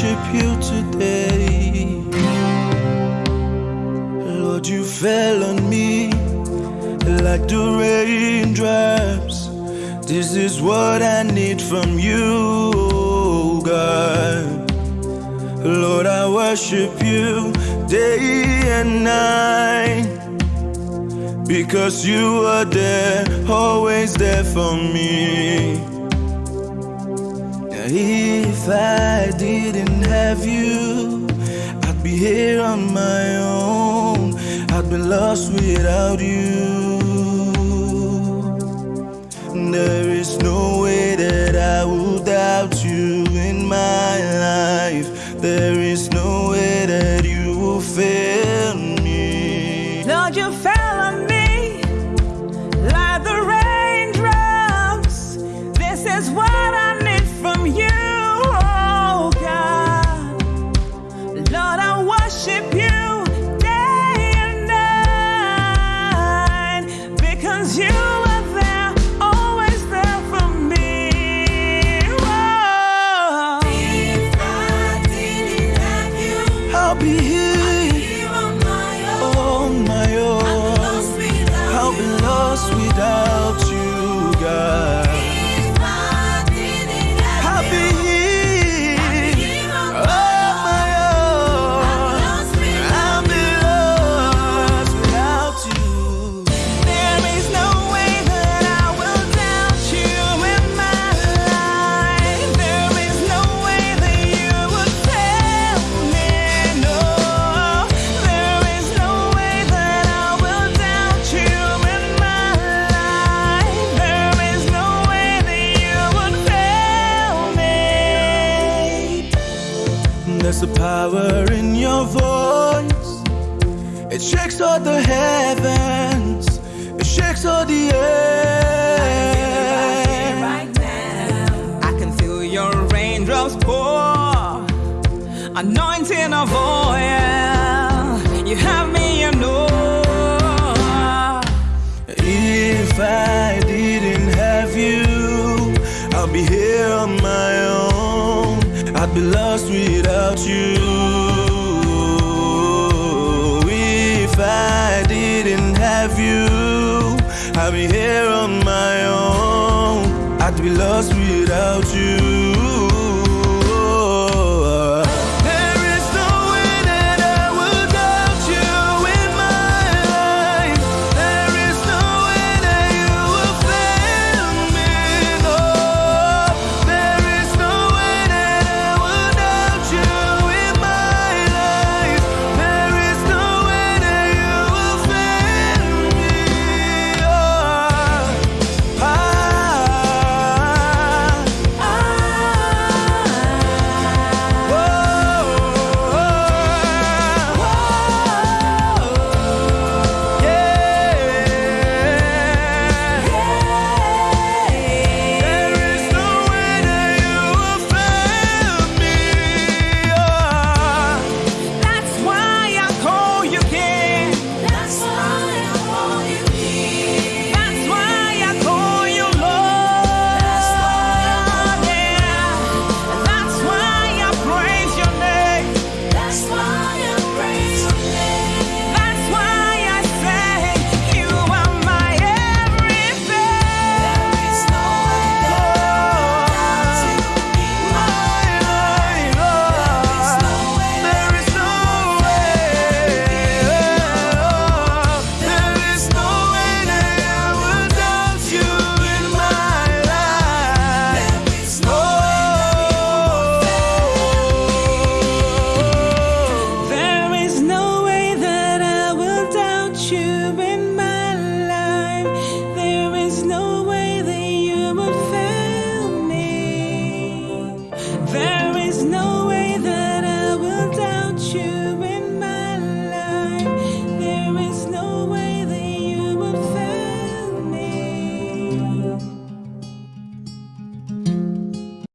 worship you today. Lord, you fell on me like the raindrops. This is what I need from you, oh God. Lord, I worship you day and night. Because you are there, always there for me. If I didn't have you, I'd be here on my own. I'd be lost without you. There is no way that I will doubt you in my life. There is no way that you will fail me. Lord, you be There's a power in your voice. It shakes all the heavens. It shakes all the earth. right now. I can feel your raindrops pour, anointing of oil. You have me, you know. If I didn't have you, I'll be here on my own. I'd be lost without you. If I didn't have you, I'd be here on my own. I'd be lost without you.